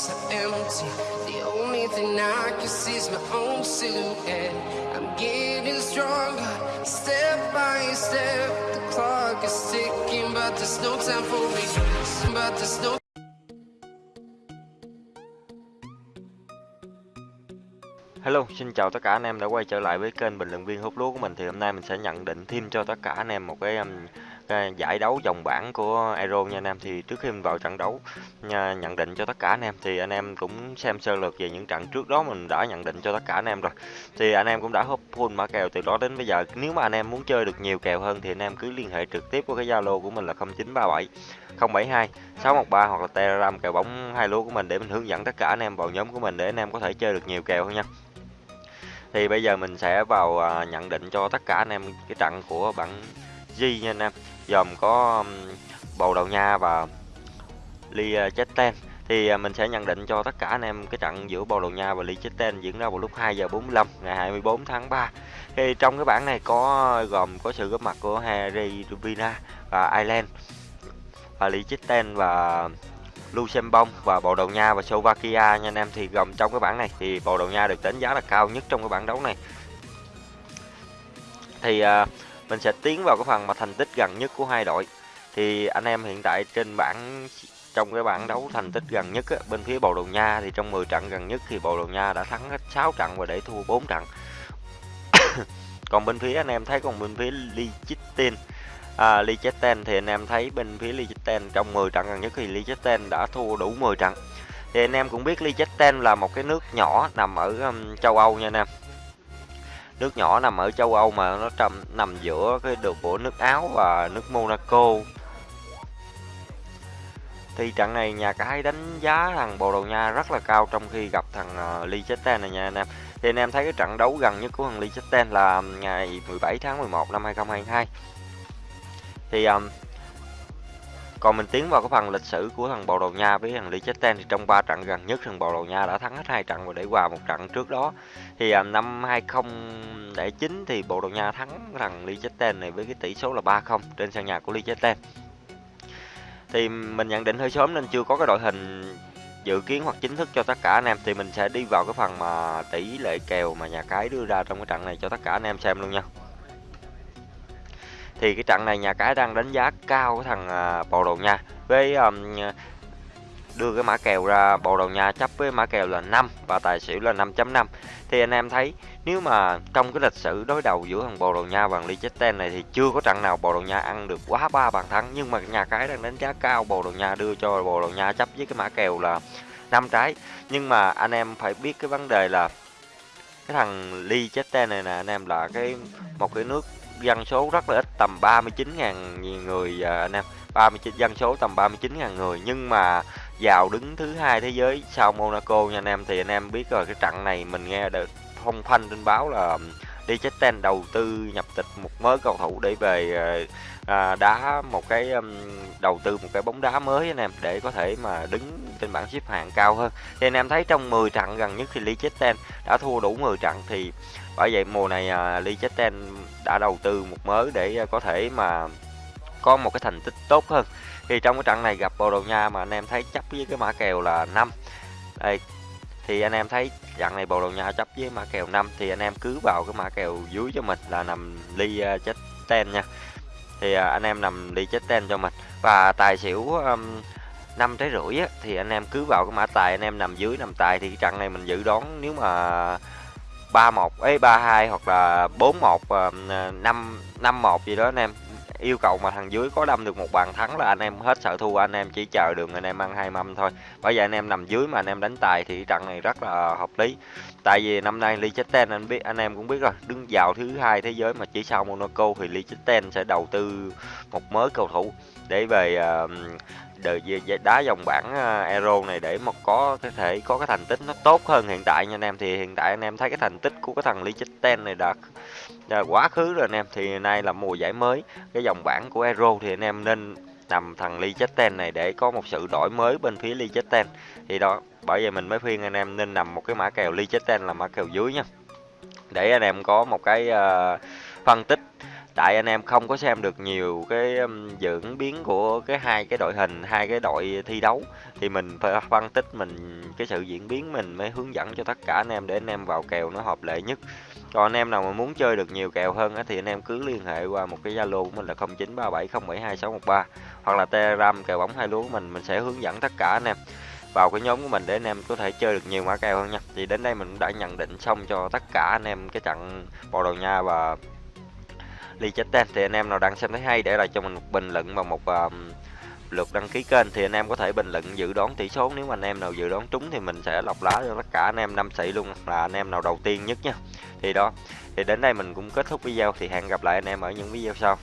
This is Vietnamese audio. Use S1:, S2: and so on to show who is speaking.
S1: streets are empty. The only thing I can see is my own silhouette. I'm getting stronger, step by step. The clock is ticking, but there's no time for me. But there's no
S2: Hello, xin chào tất cả anh em đã quay trở lại với kênh bình luận viên hút lúa của mình. Thì hôm nay mình sẽ nhận định thêm cho tất cả anh em một cái, um, cái giải đấu vòng bảng của Euro nha anh em. Thì trước khi mình vào trận đấu à, nhận định cho tất cả anh em thì anh em cũng xem sơ lược về những trận trước đó mình đã nhận định cho tất cả anh em rồi. Thì anh em cũng đã hút full mã kèo từ đó đến bây giờ. Nếu mà anh em muốn chơi được nhiều kèo hơn thì anh em cứ liên hệ trực tiếp với cái Zalo của mình là 0937 072 613 hoặc là Telegram kèo bóng hai lúa của mình để mình hướng dẫn tất cả anh em vào nhóm của mình để anh em có thể chơi được nhiều kèo hơn nha thì bây giờ mình sẽ vào à, nhận định cho tất cả anh em cái trận của bảng G nha anh em. Gồm có um, Bồ Đào Nha và Liechtenstein à, thì à, mình sẽ nhận định cho tất cả anh em cái trận giữa Bồ Đào Nha và Liechtenstein diễn ra vào lúc 2 giờ 45 ngày 24 tháng 3 thì trong cái bảng này có gồm có sự góp mặt của Harry Rubina và Ireland và Liechtenstein và Luxembourg và Bồ Đào Nha và Slovakia nha anh em. Thì gồm trong cái bảng này thì Bồ Đào Nha được đánh giá là cao nhất trong cái bảng đấu này. Thì uh, mình sẽ tiến vào cái phần mà thành tích gần nhất của hai đội. Thì anh em hiện tại trên bảng trong cái bảng đấu thành tích gần nhất á, bên phía Bồ Đào Nha thì trong 10 trận gần nhất thì Bồ Đào Nha đã thắng hết 6 trận và để thua 4 trận. Còn bên phía anh em thấy còn bên phía Liechtenstein à, Liechtenstein thì anh em thấy bên phía Liechtenstein trong 10 trận gần nhất thì Liechtenstein đã thua đủ 10 trận. Thì anh em cũng biết Liechtenstein là một cái nước nhỏ nằm ở um, châu Âu nha anh em. Nước nhỏ nằm ở châu Âu mà nó trầm nằm giữa cái đường của nước Áo và nước Monaco. Thì trận này nhà cái đánh giá thằng Bồ Đào Nha rất là cao trong khi gặp thằng ờ, uh, Liechtenstein này nha anh em. Thì anh em thấy cái trận đấu gần nhất của thằng Liechtenstein là um, ngày 17 tháng 11 năm 2022 thì um, còn mình tiến vào cái phần lịch sử của thằng Bồ Đào Nha với thằng Liechtenstein thì trong ba trận gần nhất thằng Bồ Đào Nha đã thắng hết hai trận và để hòa một trận trước đó. Thì um, năm 2009 thì Bồ Đào Nha thắng thằng Liechtenstein này với cái tỷ số là 3-0 trên sân nhà của Liechtenstein thì mình nhận định hơi sớm nên chưa có cái đội hình dự kiến hoặc chính thức cho tất cả anh em. Thì mình sẽ đi vào cái phần mà tỷ lệ kèo mà nhà cái đưa ra trong cái trận này cho tất cả anh em xem luôn nha thì cái trận này nhà cái đang đánh giá cao cái thằng à, Bồ đầu Nha. Với um, đưa cái mã kèo ra Bồ đầu Nha chấp với mã kèo là 5 và tài xỉu là 5.5 thì anh em thấy nếu mà trong cái lịch sử đối đầu giữa thằng Bồ đầu Nha và Liechtenstein này thì chưa có trận nào Bồ đầu Nha ăn được quá ba bàn thắng. Nhưng mà nhà cái đang đánh giá cao Bồ đầu Nha đưa cho Bồ đầu Nha chấp với cái mã kèo là năm trái. Nhưng mà anh em phải biết cái vấn đề là cái thằng Liechtenstein này nè anh em là cái một cái nước dân số rất là ít, tầm 39.000 người à, anh em. 39 dân số tầm 39.000 người. Nhưng mà vào đứng thứ hai thế giới sau Monaco nha anh em, thì anh em biết rồi, cái trận này mình nghe được phong phanh trên báo là Liechtenstein đầu tư nhập tịch một mới cầu thủ để về ờ, à, đá một cái um, đầu tư một cái bóng đá mới anh em để có thể mà đứng trên bảng xếp hạng cao hơn. Thì anh em thấy trong 10 trận gần nhất thì Liechtenstein đã thua đủ 10 trận thì bởi vậy mùa này à, Liechtenstein đã đầu tư một mới để ờ, có thể mà có một cái thành tích tốt hơn. Thì trong cái trận này gặp Bồ Đào Nha mà anh em thấy chấp với cái mã kèo là 5 đây thì anh em thấy trận này bầu đầu Nha chấp với mã kèo 5 thì anh em cứ vào cái mã kèo dưới cho mình là nằm ly uh, chết ten nha. Thì uh, anh em nằm ly chết ten cho mình. Và tài xỉu um, năm trái rưỡi á, thì anh em cứ vào cái mã tài anh em nằm dưới nằm tài thì trận này mình dự đoán nếu mà 31 ấy 32 hoặc là 41 5 51 gì đó anh em yêu cầu mà thằng dưới có đâm được một bàn thắng là anh em hết sợ thua anh em chỉ chờ đường anh em ăn hai mâm thôi. Bởi vậy anh em nằm dưới mà anh em đánh tài thì trận này rất là hợp lý. Tại vì năm nay Liechtenstein anh biết anh em cũng biết rồi đứng vào thứ hai thế giới mà chỉ sau Monaco thì Liechtenstein sẽ đầu tư một mới cầu thủ để về uh, đời đá dòng bảng à, Euro này để mà có có thể có cái thành tích nó tốt hơn hiện tại nha anh em. Thì hiện tại anh em thấy cái thành tích của cái thằng Liechtenstein này đã, đã à, quá khứ rồi anh em. Thì nay là mùa giải mới cái dòng bảng của Euro thì anh em nên nằm thằng Liechtenstein này để có một sự đổi mới bên phía Liechtenstein thì đó bởi vậy mình mới khuyên anh em nên nằm một cái mã kèo Liechtenstein là mã kèo dưới nha. Để anh em có một cái uh, phân tích tại anh em không có xem được nhiều cái diễn biến của cái hai cái đội hình hai cái đội thi đấu thì mình phải phân tích mình cái sự diễn biến mình mới hướng dẫn cho tất cả anh em để anh em vào kèo nó hợp lệ nhất. Còn anh em nào mà muốn chơi được nhiều kèo hơn á, thì anh em cứ liên hệ qua một cái zalo của mình là 0937072613 hoặc là telegram kèo bóng hai lúa của mình mình sẽ hướng dẫn tất cả anh em vào cái nhóm của mình để anh em có thể chơi được nhiều mã kèo hơn nha. Thì đến đây mình đã nhận định xong cho tất cả anh em cái trận bồ đào nha và Liechtenstein thì anh em nào đang xem thấy hay để lại cho mình một bình luận và một uh, lượt đăng ký kênh thì anh em có thể bình luận dự đoán tỷ số. Nếu mà anh em nào dự đoán trúng thì mình sẽ lọc lá cho tất cả anh em năm sĩ luôn là anh em nào đầu tiên nhất nha. Thì đó thì đến đây mình cũng kết thúc video thì hẹn gặp lại anh em ở những video sau.